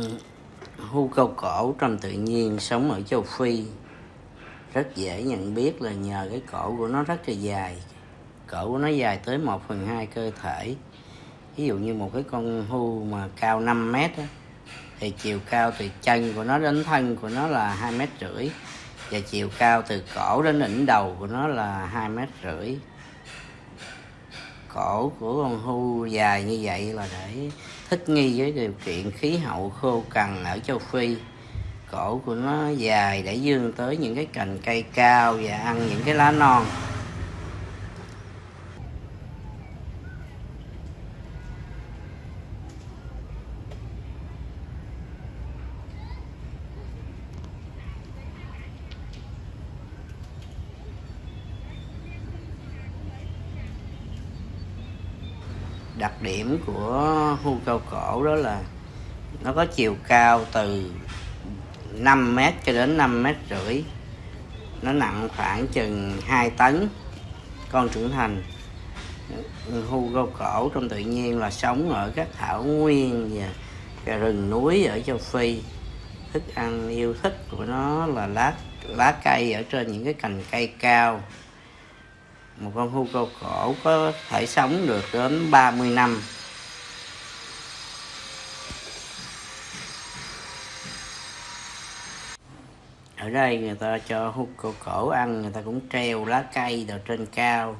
Ừ. hưu Hươu câu cổ trong tự nhiên sống ở châu Phi. Rất dễ nhận biết là nhờ cái cổ của nó rất là dài. Cổ của nó dài tới 1 phần 2 cơ thể. Ví dụ như một cái con hưu mà cao 5 mét đó, thì chiều cao từ chân của nó đến thân của nó là hai mét rưỡi và chiều cao từ cổ đến đỉnh đầu của nó là hai mét rưỡi. Cổ của con hưu dài như vậy là để thích nghi với điều kiện khí hậu khô cằn ở châu Phi. Cổ của nó dài, để dương tới những cái cành cây cao và ăn những cái lá non. Đặc điểm của hươu cao cổ đó là nó có chiều cao từ 5 mét cho đến 5 mét rưỡi. Nó nặng khoảng chừng 2 tấn. Con trưởng thành. Hươu cao cổ trong tự nhiên là sống ở các thảo nguyên và rừng núi ở châu Phi. Thức ăn yêu thích của nó là lá lá cây ở trên những cái cành cây cao một con hươu cao cổ có thể sống được đến 30 năm. Ở đây người ta cho hươu cao cổ ăn, người ta cũng treo lá cây vào trên cao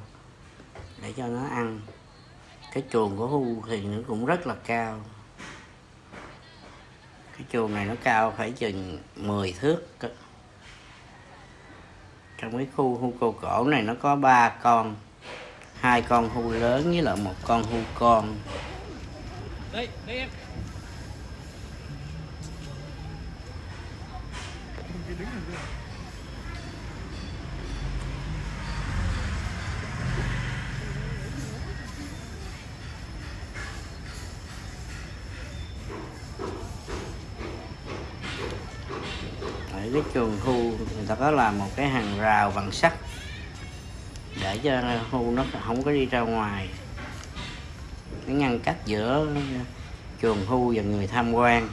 để cho nó ăn. Cái chuồng của hươu thì nó cũng rất là cao. Cái chuồng này nó cao phải chừng 10 thước trong cái khu hươu cô cổ này nó có ba con hai con hươu lớn với lại một con hươu con đây, đây em. Cái chuồng hưu người ta có làm một cái hàng rào bằng sắt để cho hưu nó không có đi ra ngoài. Cái ngăn cách giữa chuồng hưu và người tham quan.